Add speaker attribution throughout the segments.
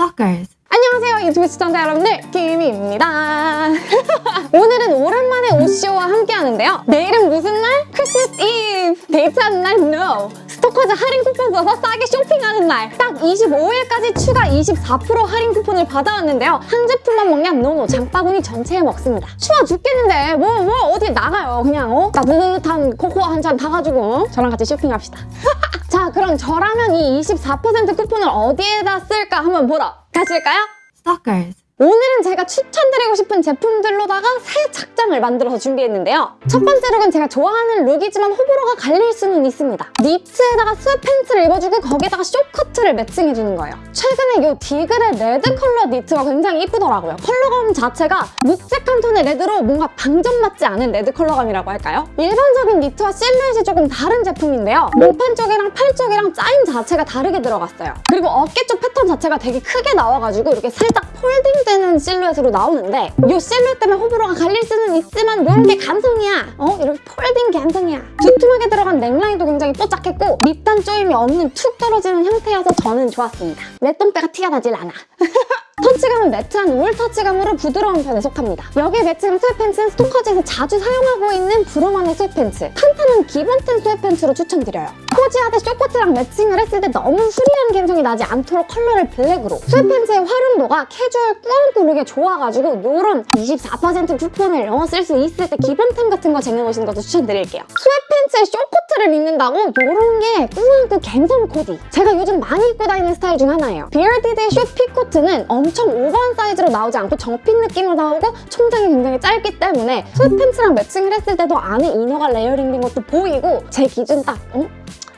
Speaker 1: Stalkers.
Speaker 2: 안녕하세요 유튜브 시청자 여러분들 김희입니다 오늘은 오랜만에 오시오와 함께 하는데요 내일은 무슨 날? 크리스마스 이브 데이트하는 날? No 스토커즈 할인 쿠폰 써서 싸게 쇼핑하는 날 딱 25일까지 추가 24% 할인 쿠폰을 받아왔는데요 한 제품만 먹냐? no no 장바구니 전체에 먹습니다 추워 죽겠는데 뭐뭐 어디 나가요 그냥 어? 따뜻한 코코아 한 잔 타가지고 어? 저랑 같이 쇼핑합시다 자 그럼 저라면 이 24% 쿠폰을 어디에다 쓸까 한번 보러 가실까요?
Speaker 1: Stalkers.
Speaker 2: 오늘은 제가 추천드리고 싶은 제품들로다가 새 착장을 만들어서 준비했는데요. 첫 번째 룩은 제가 좋아하는 룩이지만 호불호가 갈릴 수는 있습니다. 니트에다가 sweatpants를 입어주고 거기다가 short coat를 매칭해주는 거예요. 최근에 이 디글의 레드 컬러 니트가 굉장히 이쁘더라고요. 컬러감 자체가 묵직한 톤의 레드로 뭔가 방정맞지 않은 레드 컬러감이라고 할까요? 일반적인 니트와 실루엣이 조금 다른 제품인데요. 몸판 쪽이랑 팔 쪽이랑 짜임 자체가 다르게 들어갔어요. 그리고 어깨 쪽 패턴 자체가 되게 크게 나와가지고 이렇게 살짝 folding 되는 실루엣으로 나오는데 이 실루엣 때문에 호불호가 갈릴 수는 있지만 이런 게 감성이야. 어? 이렇게 folding 감성이야. 두툼하게 들어간 넥라인도 굉장히 뽀짝했고 밑단 조임이 없는 툭 떨어지는 형태여서 저는 좋았습니다. 내 똥배가 티가 나질 않아. 터치감은 매트한 울 터치감으로 부드러운 편에 속합니다. 여기에 매치한 sweatpants는 스토커즈에서 자주 사용하고 있는 브로만의 sweatpants. 탄탄한 기본템 sweatpants로 추천드려요. 코지하드 쇼코트랑 매칭을 했을 때 너무 추리한 감성이 나지 않도록 컬러를 블랙으로. sweatpants의 활용도가 캐주얼 꾸안꾸 룩에 좋아가지고 이런 24% 쿠폰을 어, 쓸 수 있을 때 기본템 같은 거 쟁여놓으시는 것도 추천드릴게요. sweatpants에 short 코트를 입는다고 이런 게 꾸안꾸 갬성 코디. 제가 요즘 많이 입고 다니는 스타일 중 하나예요. 비얼디드의 쇼피 코트는 엄청 오버한 사이즈로 나오지 않고 정핏 느낌으로 나오고 총장이 굉장히 짧기 때문에 sweatpants랑 매칭을 했을 때도 안에 이너가 layering된 것도 보이고 제 기준 딱 어?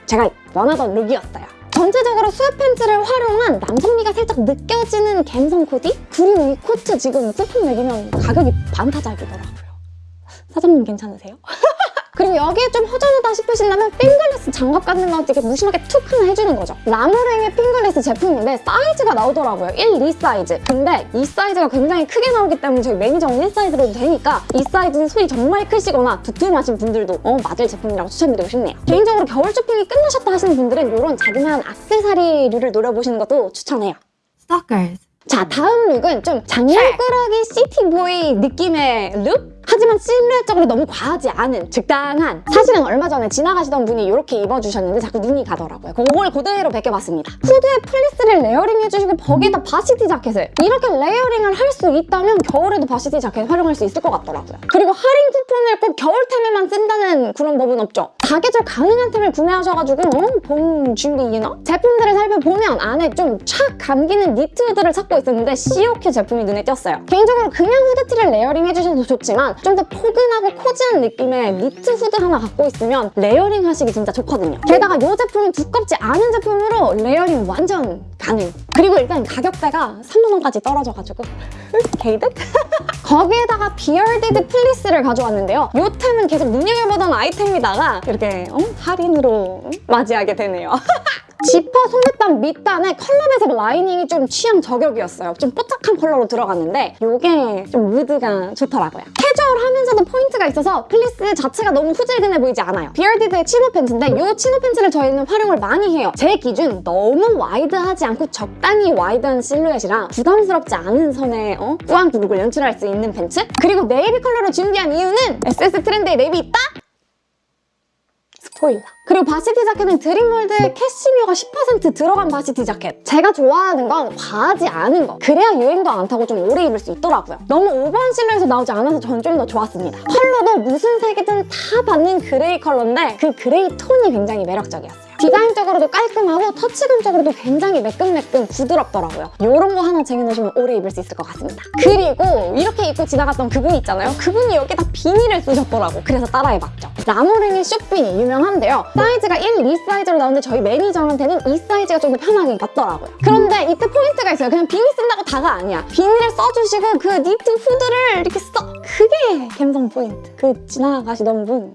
Speaker 2: 제가 원하던 룩이었어요. 전체적으로 sweatpants를 활용한 남성미가 살짝 느껴지는 갬성 코디? 그리고 이 코트 지금 쿠폰 먹이면 가격이 반타작이더라고요. 사장님 괜찮으세요? 그리고 여기에 좀 허전하다 싶으시다면 fingerless 장갑 같은 거 이렇게 무심하게 툭 하나 해주는 거죠. 라무랭의 fingerless 제품인데 사이즈가 나오더라고요. 1, 2 사이즈. 근데 이 사이즈가 굉장히 크게 나오기 때문에 저희 매니저는 1 사이즈로도 되니까 이 사이즈는 손이 정말 크시거나 두툼하신 분들도 어, 맞을 제품이라고 추천드리고 싶네요. 개인적으로 겨울 쇼핑이 끝나셨다 하시는 분들은 이런 자그마한 악세사리류를 노려보시는 것도 추천해요.
Speaker 1: Stalkers.
Speaker 2: 자 다음 룩은 좀 장난꾸러기 city boy 느낌의 룩? 하지만 실루엣적으로 너무 과하지 않은 적당한. 사실은 얼마 전에 지나가시던 분이 이렇게 입어주셨는데 자꾸 눈이 가더라고요. 그걸 그대로 베껴봤습니다. 후드에 플리스를 layering 해주시고 거기에다 varsity 자켓을. 이렇게 layering을 할 수 있다면 겨울에도 varsity 자켓 활용할 수 있을 것 같더라고요. 그리고 할인 쿠폰을 꼭 겨울 템에만 쓴다는 그런 법은 없죠 사계절 가능한 템을 구매하셔가지고 어? 봄 준비이려나? 제품들을 살펴보면 안에 좀 촥 감기는 니트 후드를 찾고 있었는데 시오큐 제품이 눈에 띄었어요 개인적으로 그냥 후드티를 layering 해주셔도 좋지만 좀 더 포근하고 코지한 느낌의 니트 후드 하나 갖고 있으면 layering 하시기 진짜 좋거든요. 게다가 이 제품은 두껍지 않은 제품으로 layering 완전 가능. 그리고 일단 가격대가 3만원까지 떨어져가지고 개이득? 거기에다가 비얼디드 플리스를 가져왔는데요. 이 템은 계속 눈여겨보던 아이템이다가 이렇게 어? 할인으로 맞이하게 되네요. 지퍼 소매단 밑단에 컬러 배색 lining이 좀 취향 저격이었어요. 좀 뽀짝한 컬러로 들어갔는데 이게 좀 무드가 좋더라고요. 캐주얼하면서도 포인트가 있어서 플리스 자체가 너무 후질근해 보이지 않아요. 비얼디드의 chino 팬츠인데 이 chino 팬츠를 저희는 활용을 많이 해요. 제 기준 너무 와이드하지 않고 적당히 와이드한 실루엣이랑 부담스럽지 않은 선에 어? 꾸안꾸 룩을 연출할 수 있는 팬츠? 그리고 네이비 컬러로 준비한 이유는 SS 트렌드에 네이비 있다? 스포일러. 그리고 varsity 자켓은 드림월드의 캐시미어가 10% 들어간 varsity 자켓. 제가 좋아하는 건 과하지 않은 거. 그래야 유행도 안 타고 좀 오래 입을 수 있더라고요. 너무 오버한 실루엣에서 나오지 않아서 저는 좀더 좋았습니다. 컬러도 무슨 색이든 다 받는 그레이 컬러인데 그 그레이 톤이 굉장히 매력적이었어요. 디자인적으로도 깔끔하고 터치감적으로도 굉장히 매끈매끈 부드럽더라고요. 이런 거 하나 쟁여놓으시면 오래 입을 수 있을 것 같습니다. 그리고 이렇게 입고 지나갔던 그분 있잖아요. 그분이 여기다 비니를 쓰셨더라고. 그래서 따라해봤죠. 라모랭의 short 비니 유명한데요. 사이즈가 1, 2 사이즈로 나오는데 저희 매니저한테는 이 사이즈가 좀 더 편하게 맞더라고요. 그런데 이때 포인트가 있어요. 그냥 비니 쓴다고 다가 아니야. 비니를 써주시고 그 니트 후드를 이렇게 써. 그게 감성 포인트. 그 지나가시던 분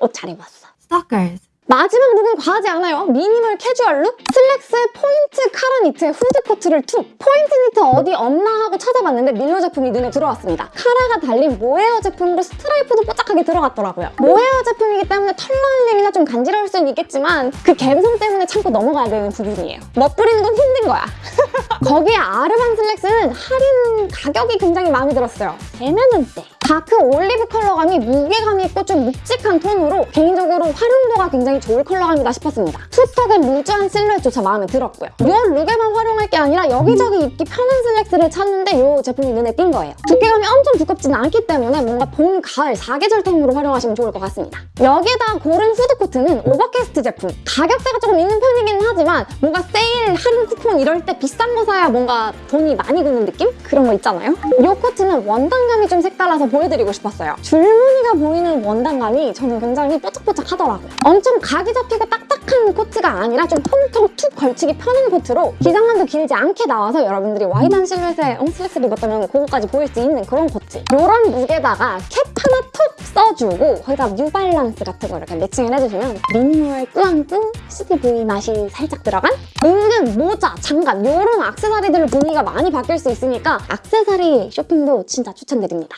Speaker 2: 옷 잘 입었어.
Speaker 1: Stalkers.
Speaker 2: 마지막 룩은 과하지 않아요. 미니멀 캐주얼 룩? 슬랙스의 포인트 카라 니트에 후드 코트를 툭! 포인트 니트 어디 없나 하고 찾아봤는데 밀로 제품이 눈에 들어왔습니다. 카라가 달린 모헤어 제품으로 스트라이프도 뽀짝하게 들어갔더라고요. 모헤어 제품이기 때문에 털 날림이나 좀 간지러울 수는 있겠지만 그 감성 때문에 참고 넘어가야 되는 부분이에요. 멋부리는 건 힘든 거야. 거기에 아르반 슬랙스는 할인 가격이 굉장히 마음에 들었어요. 3만 원대. 다크 올리브 컬러감이 무게감이 있고 좀 묵직한 톤으로 개인적으로 활용도가 굉장히 좋을 컬러감이다 싶었습니다. two tuck은 루즈한 실루엣조차 마음에 들었고요. 이 룩에만 활용할 게 아니라 여기저기 입기 편한 슬랙스를 찾는데 이 제품이 눈에 띈 거예요. 두께감이 엄청 두껍지는 않기 때문에 뭔가 봄, 가을, 사계절템으로 활용하시면 좋을 것 같습니다. 여기에다 고른 후드코트는 오버캐스트 제품. 가격대가 조금 있는 편이긴 하지만 뭔가 세일, 할인 쿠폰 이럴 때 비싼 거 사야 뭔가 돈이 많이 드는 느낌? 그런 거 있잖아요. 이 코트는 원단감이 좀 색달라서 보여드리고 싶었어요. 줄무늬가 보이는 원단감이 저는 굉장히 뽀짝뽀짝하더라고요. 엄청 각이 잡히고 딱딱한 코트가 아니라 좀 퉁퉁 툭 걸치기 편한 코트로 기장감도 길지 않게 나와서 여러분들이 와이드한 실루엣에 어, 슬랙스를 입었다면 그거까지 보일 수 있는 그런 코트. 이런 룩에다가 캡 하나 톡 써주고 거기다 뉴발란스 같은 거 이렇게 매칭을 해주시면 미니멀 꾸안꾸 CTV 맛이 살짝 들어간 은근 모자, 장갑 이런 악세사리들로 분위기가 많이 바뀔 수 있으니까 악세사리 쇼핑도 진짜 추천드립니다.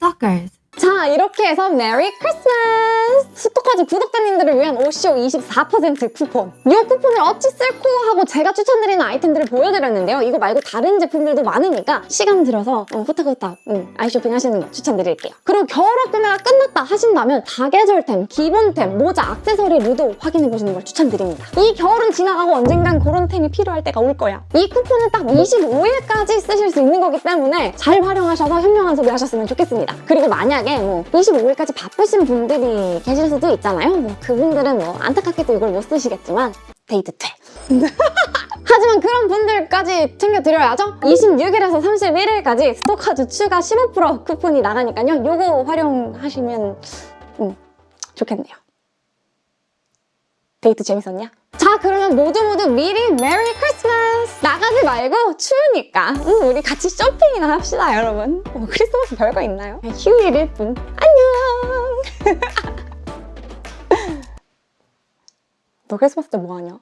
Speaker 1: Stalkers.
Speaker 2: 자 이렇게 해서 메리 크리스마스! 스토커즈 구독자님들을 위한 오쇼 24% 쿠폰. 이 쿠폰을 어찌 쓸꼬 하고 제가 추천드리는 아이템들을 보여드렸는데요. 이거 말고 다른 제품들도 많으니까 시간 들여서 어, 후딱후딱 음, 아이쇼핑 하시는 거 추천드릴게요. 그리고 겨울옷 구매가 끝났다 하신다면 사계절템, 기본템, 모자, 악세서리류도 확인해보시는 걸 추천드립니다. 이 겨울은 지나가고 언젠간 그런 템이 필요할 때가 올 거야. 이 쿠폰은 딱 25일까지 쓰실 수 있는 거기 때문에 잘 활용하셔서 현명한 소비 하셨으면 좋겠습니다. 그리고 만약 에 뭐 25일까지 바쁘신 분들이 계실 수도 있잖아요. 뭐 그분들은 뭐 안타깝게도 이걸 못 쓰시겠지만 데이트 돼. 하지만 그런 분들까지 챙겨드려야죠. 26일에서 31일까지 스토카즈 추가 15% 쿠폰이 나가니까요. 요거 활용하시면 음, 좋겠네요. 데이트 재밌었냐? 자 그러면 모두 모두 미리 메리 크리스마스! 나가지 말고 추우니까 음, 우리 같이 쇼핑이나 합시다 여러분 뭐 크리스마스 별거 있나요? 휴일일 뿐 안녕 너 크리스마스 때 뭐하냐?